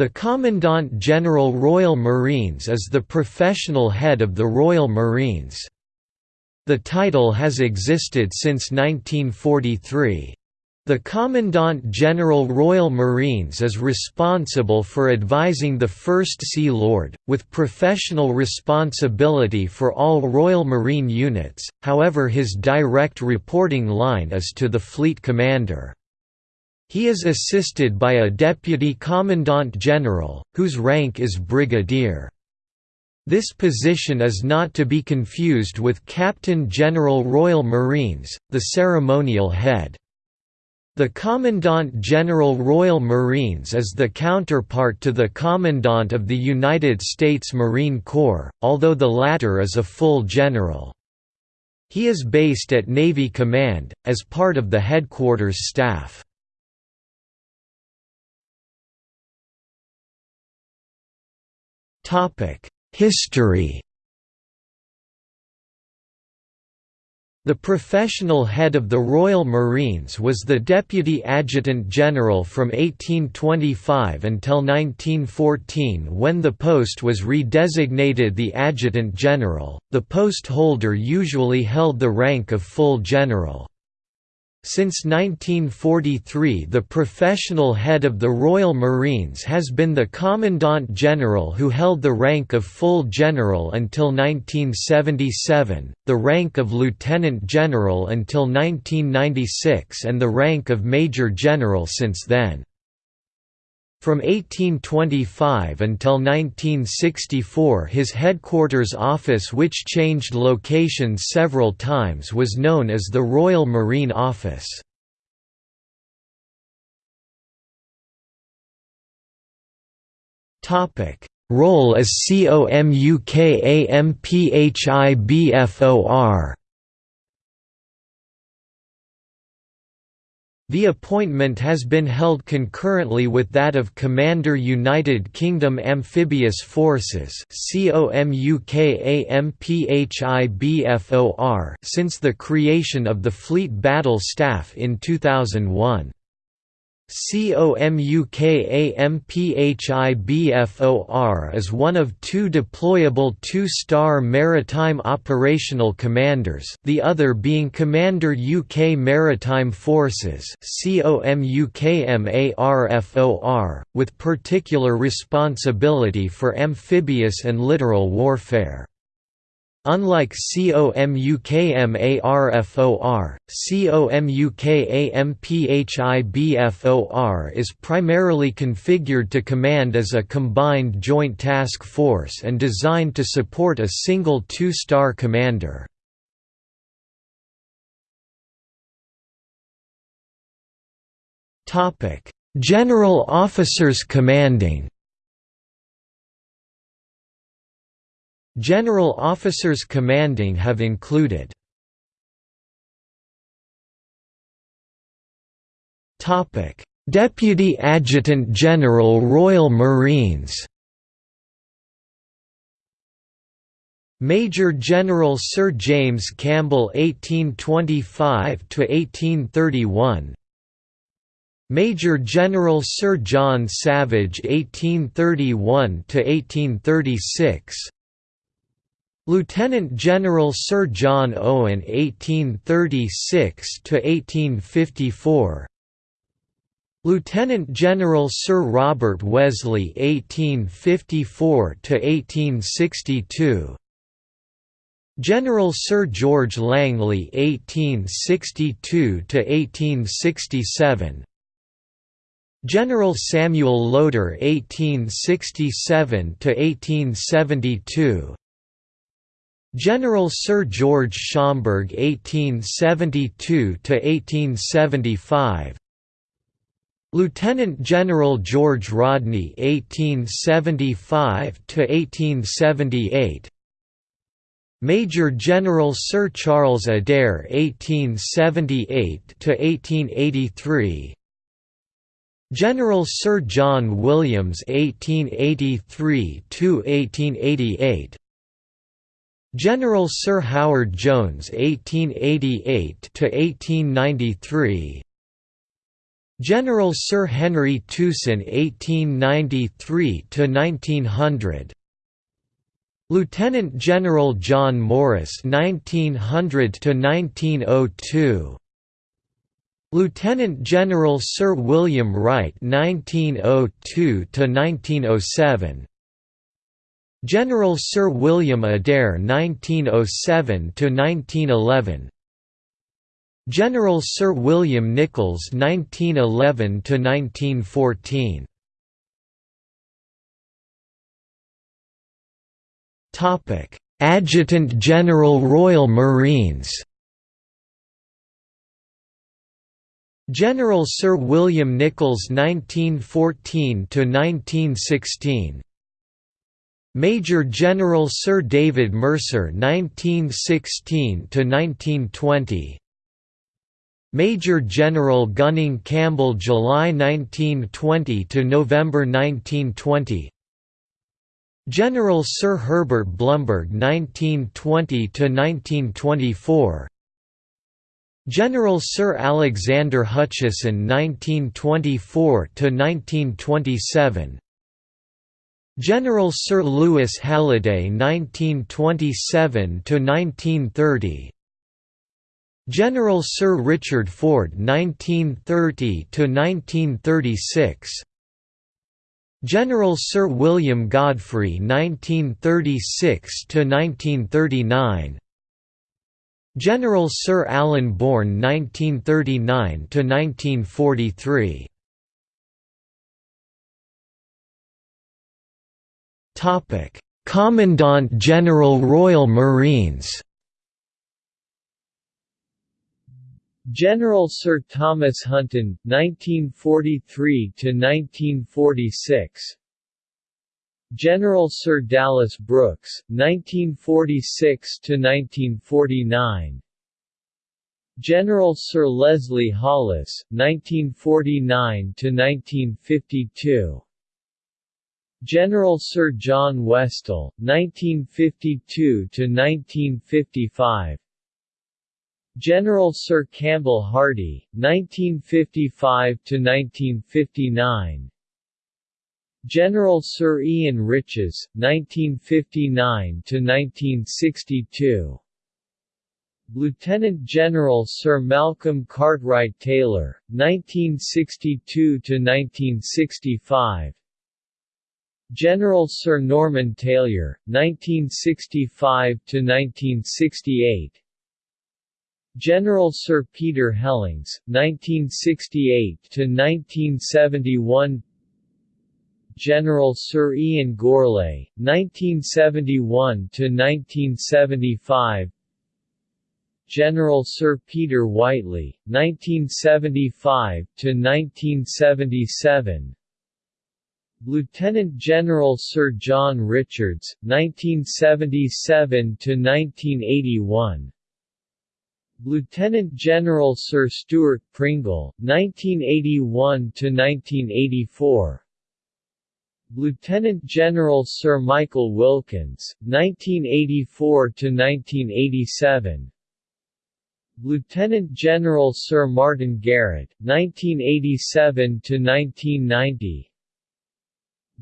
The Commandant General Royal Marines is the professional head of the Royal Marines. The title has existed since 1943. The Commandant General Royal Marines is responsible for advising the First Sea Lord, with professional responsibility for all Royal Marine units, however his direct reporting line is to the Fleet Commander. He is assisted by a Deputy Commandant General, whose rank is Brigadier. This position is not to be confused with Captain General Royal Marines, the ceremonial head. The Commandant General Royal Marines is the counterpart to the Commandant of the United States Marine Corps, although the latter is a full general. He is based at Navy Command, as part of the headquarters staff. History The professional head of the Royal Marines was the Deputy Adjutant General from 1825 until 1914 when the post was redesignated the Adjutant General. The post holder usually held the rank of full general. Since 1943 the professional head of the Royal Marines has been the Commandant General who held the rank of full general until 1977, the rank of Lieutenant General until 1996 and the rank of Major General since then. From 1825 until 1964 his headquarters office which changed location several times was known as the Royal Marine Office. Role as COMUKAMPHIBFOR The appointment has been held concurrently with that of Commander United Kingdom Amphibious Forces since the creation of the Fleet Battle Staff in 2001. COMUKAMPHIBFOR is one of two deployable two-star maritime operational commanders the other being Commander UK Maritime Forces with particular responsibility for amphibious and littoral warfare. Unlike COMUKMARFOR, COMUKAMPHIBFOR is primarily configured to command as a combined joint task force and designed to support a single two-star commander. General officers commanding General officers commanding have included. Deputy Adjutant General Royal Marines Major General Sir James Campbell 1825 to 1831 Major General Sir John Savage 1831 to 1836 Lieutenant General Sir John Owen 1836 to 1854 Lieutenant General Sir Robert Wesley 1854 to 1862 General Sir George Langley 1862 to 1867 General Samuel Lowder 1867–1872 General Sir George Schomberg (1872–1875), Lieutenant General George Rodney (1875–1878), Major General Sir Charles Adair 1878 to 1883; General Sir John Williams 1883–1888 General Sir Howard Jones (1888–1893), General Sir Henry Tuson 1893–1900 Lieutenant General John Morris 1900–1902 Lieutenant General Sir William Wright 1902–1907 General Sir William Adair 1907–1911 General Sir William Nichols 1911–1914 Adjutant General Royal Marines. General Sir William Nichols 1914–1916 Major General Sir David Mercer 1916 to 1920 Major General Gunning Campbell July 1920 to November 1920 General Sir Herbert Blumberg 1920 to 1924 General Sir Alexander Hutchison 1924 to 1927 General Sir Lewis Halliday 1927 to 1930 General Sir Richard Ford 1930 to 1936 General Sir William Godfrey 1936 to 1939 General Sir Alan Bourne 1939 to 1943 Commandant General Royal Marines General Sir Thomas Hunton 1943 to 1946 General Sir Dallas Brooks 1946 to 1949 General Sir Leslie Hollis 1949 to 1952 General Sir John Westall 1952 to 1955 General Sir Campbell Hardy, 1955–1959 General Sir Ian Riches, 1959–1962 Lieutenant General Sir Malcolm Cartwright Taylor, 1962–1965 General Sir Norman Tailyour, 1965–1968 General Sir Peter Hellings, 1968–1971 General Sir Ian Gourlay, 1971–1975 General Sir Peter Whiteley, 1975–1977 Lieutenant General Sir John Richards, 1977–1981 Lieutenant General Sir Steuart Pringle, 1981–1984 Lieutenant General Sir Michael Wilkins, 1984–1987 Lieutenant General Sir Martin Garrett, 1987–1990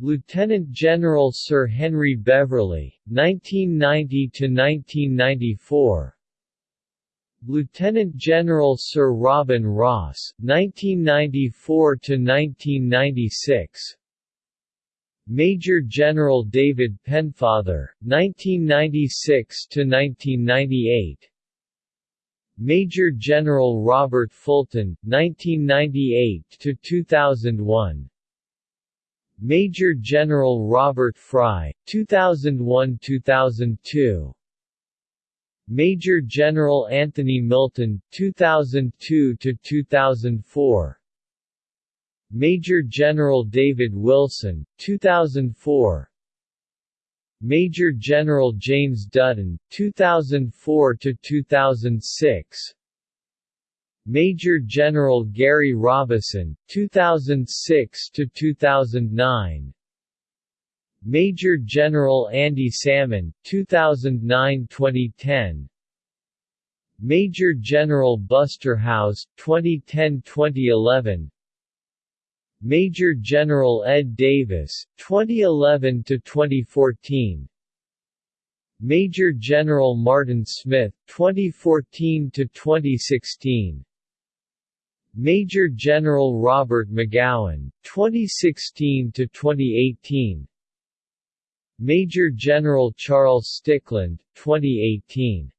Lieutenant General Sir Henry Beverley, 1990–1994 Lieutenant General Sir Robin Ross, 1994–1996 Major General David Pennefather, 1996–1998 Major General Robert Fulton, 1998–2001 Major General Robert Fry, 2001–2002 Major General Anthony Milton 2002–2004 Major General David Wilson 2004 Major General James Dutton 2004 to 2006 Major General Garry Robison 2006 to 2009 Major General Andy Salmon, 2009–2010 Major General Buster Howes, 2010–2011 Major General Ed Davis 2011 to 2014 Major General Martin Smith 2014 to 2016 Major General Robert Magowan 2016 to 2018 Major General Charles Stickland 2018